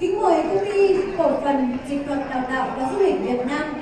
Kính mời công ty cổ phần dịch thuật đào tạo và du lịch Việt Nam.